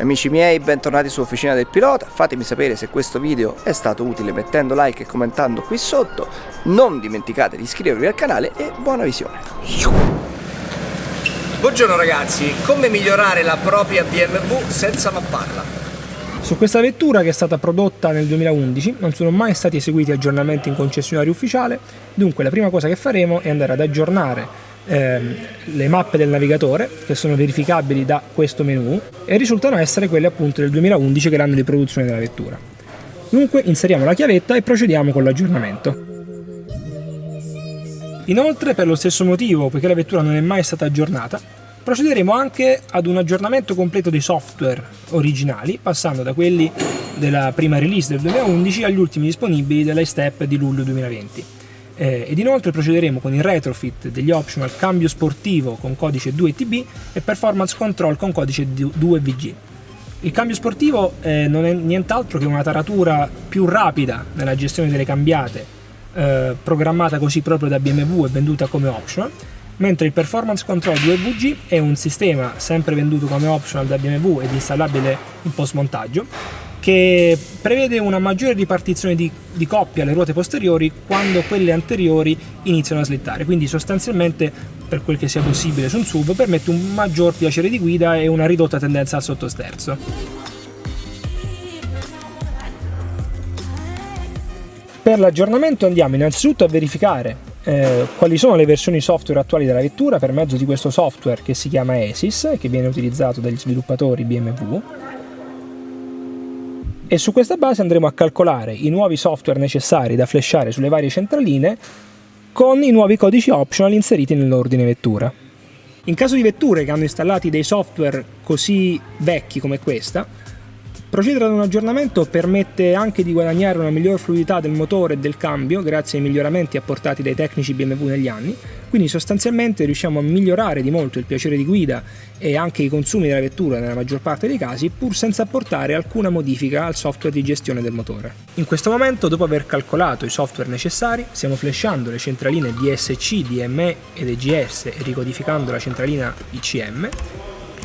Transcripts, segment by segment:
Amici miei, bentornati su Officina del Pilota, fatemi sapere se questo video è stato utile mettendo like e commentando qui sotto, non dimenticate di iscrivervi al canale e buona visione. Buongiorno ragazzi, come migliorare la propria BMW senza mapparla? Su questa vettura che è stata prodotta nel 2011 non sono mai stati eseguiti aggiornamenti in concessionario ufficiale, dunque la prima cosa che faremo è andare ad aggiornare ehm, le mappe del navigatore che sono verificabili da questo menu e risultano essere quelle appunto del 2011 che è l'anno di produzione della vettura. Dunque inseriamo la chiavetta e procediamo con l'aggiornamento. Inoltre, per lo stesso motivo, poiché la vettura non è mai stata aggiornata, procederemo anche ad un aggiornamento completo dei software originali, passando da quelli della prima release del 2011 agli ultimi disponibili dell'iStep di luglio 2020 eh, ed inoltre procederemo con il retrofit degli optional cambio sportivo con codice 2TB e performance control con codice 2VG. Il cambio sportivo eh, non è nient'altro che una taratura più rapida nella gestione delle cambiate, eh, programmata così proprio da BMW e venduta come optional, mentre il Performance Control 2VG è un sistema sempre venduto come optional da BMW ed installabile in post montaggio, che prevede una maggiore ripartizione di, di coppie alle ruote posteriori quando quelle anteriori iniziano a slittare, quindi sostanzialmente per quel che sia possibile su un SUV permette un maggior piacere di guida e una ridotta tendenza al sottosterzo. Per l'aggiornamento andiamo innanzitutto a verificare eh, quali sono le versioni software attuali della vettura per mezzo di questo software che si chiama ESIS, che viene utilizzato dagli sviluppatori BMW e su questa base andremo a calcolare i nuovi software necessari da flashare sulle varie centraline con i nuovi codici optional inseriti nell'ordine vettura. In caso di vetture che hanno installati dei software così vecchi come questa, Procedere ad un aggiornamento permette anche di guadagnare una migliore fluidità del motore e del cambio grazie ai miglioramenti apportati dai tecnici BMW negli anni, quindi sostanzialmente riusciamo a migliorare di molto il piacere di guida e anche i consumi della vettura nella maggior parte dei casi pur senza apportare alcuna modifica al software di gestione del motore. In questo momento, dopo aver calcolato i software necessari, stiamo flashando le centraline DSC, DME ed EGS e ricodificando la centralina ICM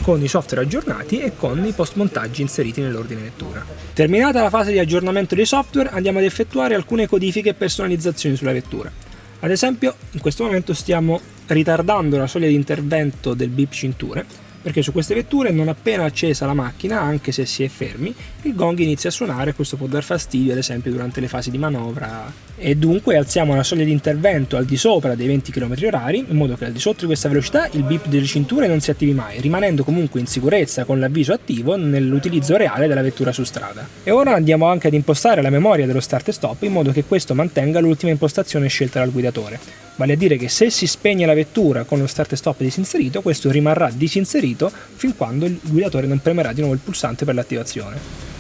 con i software aggiornati e con i post montaggi inseriti nell'ordine lettura. Terminata la fase di aggiornamento dei software andiamo ad effettuare alcune codifiche e personalizzazioni sulla vettura. Ad esempio in questo momento stiamo ritardando la soglia di intervento del bip cinture perché su queste vetture non appena accesa la macchina, anche se si è fermi, il gong inizia a suonare e questo può dar fastidio ad esempio durante le fasi di manovra e dunque alziamo la soglia di intervento al di sopra dei 20 km h in modo che al di sotto di questa velocità il bip delle cinture non si attivi mai, rimanendo comunque in sicurezza con l'avviso attivo nell'utilizzo reale della vettura su strada. E ora andiamo anche ad impostare la memoria dello start e stop in modo che questo mantenga l'ultima impostazione scelta dal guidatore vale a dire che se si spegne la vettura con lo start e stop disinserito, questo rimarrà disinserito fin quando il guidatore non premerà di nuovo il pulsante per l'attivazione.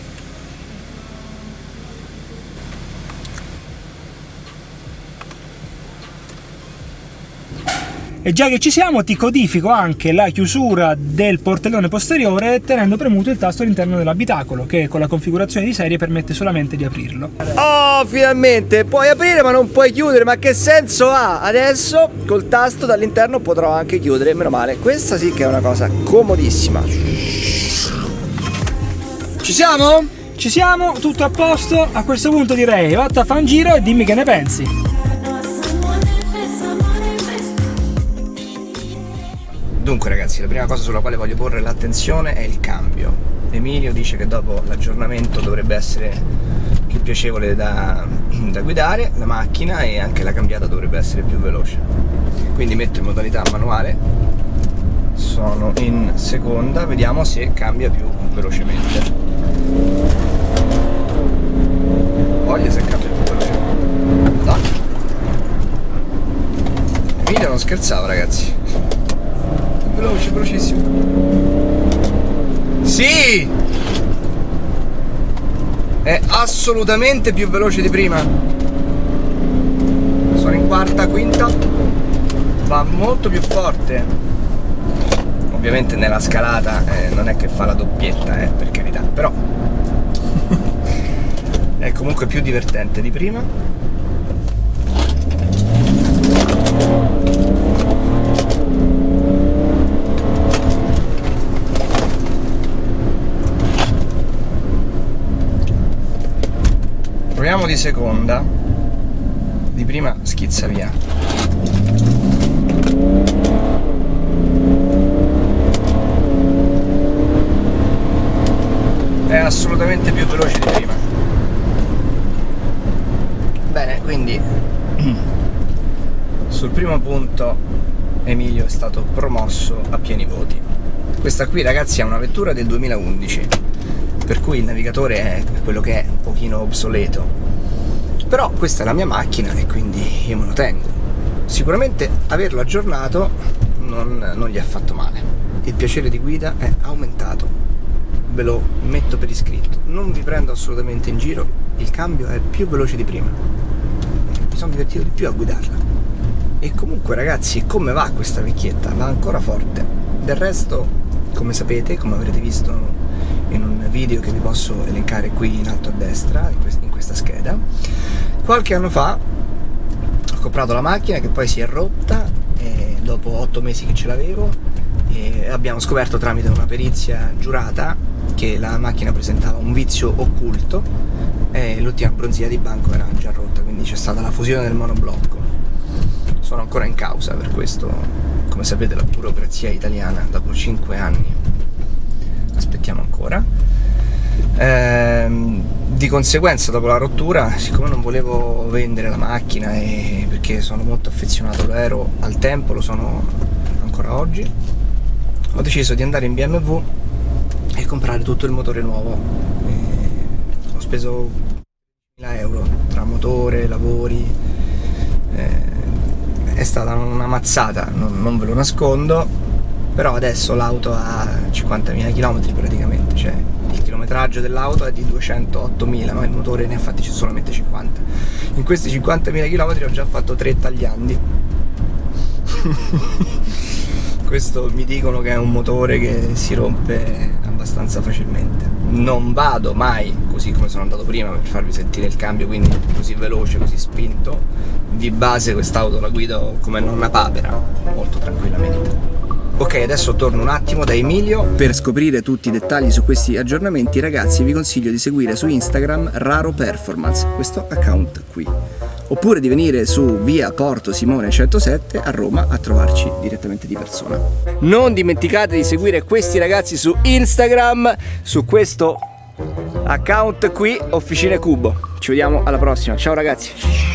E già che ci siamo ti codifico anche la chiusura del portellone posteriore tenendo premuto il tasto all'interno dell'abitacolo che con la configurazione di serie permette solamente di aprirlo. Oh, finalmente! Puoi aprire ma non puoi chiudere, ma che senso ha? Adesso col tasto dall'interno potrò anche chiudere, meno male. Questa sì che è una cosa comodissima. Ci siamo? Ci siamo, tutto a posto. A questo punto direi, vatta a fare un giro e dimmi che ne pensi. Dunque ragazzi, la prima cosa sulla quale voglio porre l'attenzione è il cambio. Emilio dice che dopo l'aggiornamento dovrebbe essere più piacevole da, da, guidare la macchina e anche la cambiata dovrebbe essere più veloce. Quindi metto in modalità manuale, sono in seconda, vediamo se cambia più velocemente. Voglia se cambia più velocemente. No. Emilio non scherzava ragazzi veloce, velocissimo. Sì! È assolutamente più veloce di prima. Sono in quarta, quinta. Va molto più forte. Ovviamente nella scalata eh, non è che fa la doppietta, eh, per carità, però è comunque più divertente di prima. Speriamo di seconda. Di prima schizza via. È assolutamente più veloce di prima. Bene, quindi sul primo punto Emilio è stato promosso a pieni voti. Questa qui ragazzi è una vettura del 2011, per cui il navigatore è quello che è, un pochino obsoleto. Però questa è la mia macchina e quindi io me lo tengo. Sicuramente averlo aggiornato non, non gli ha fatto male. Il piacere di guida è aumentato, ve lo metto per iscritto. Non vi prendo assolutamente in giro, il cambio è più veloce di prima. Mi sono divertito di più a guidarla e comunque ragazzi come va questa vecchietta? Va ancora forte del resto come sapete come avrete visto in un video che vi posso elencare qui in alto a destra in questa scheda qualche anno fa ho comprato la macchina che poi si è rotta dopo otto mesi che ce l'avevo e abbiamo scoperto tramite una perizia giurata che la macchina presentava un vizio occulto e l'ultima bronzia di banco era già rotta quindi c'è stata la fusione del monoblocco sono ancora in causa per questo, come sapete, la burocrazia italiana dopo 5 anni. Aspettiamo ancora. Ehm, di conseguenza dopo la rottura, siccome non volevo vendere la macchina e perché sono molto affezionato, lo ero al tempo, lo sono ancora oggi, ho deciso di andare in BMW e comprare tutto il motore nuovo. E ho speso 1000 euro tra motore, lavori, eh, è stata una mazzata, non, non ve lo nascondo, però adesso l'auto ha 50.000 km praticamente, cioè il chilometraggio dell'auto è di 208.000, ma il motore ne ha fatti solamente 50. In questi 50.000 km ho già fatto 3 tagliandi. Questo mi dicono che è un motore che si rompe abbastanza facilmente. Non vado mai così come sono andato prima per farvi sentire il cambio, quindi così veloce, così spinto. Di base quest'auto la guido come nonna papera, molto tranquillamente. Ok, adesso torno un attimo da Emilio. Per scoprire tutti i dettagli su questi aggiornamenti, ragazzi, vi consiglio di seguire su Instagram Raro Performance, questo account qui. Oppure di venire su via Porto Simone 107 a Roma a trovarci direttamente di persona. Non dimenticate di seguire questi ragazzi su Instagram, su questo account qui, Officine Cubo. Ci vediamo alla prossima, ciao ragazzi!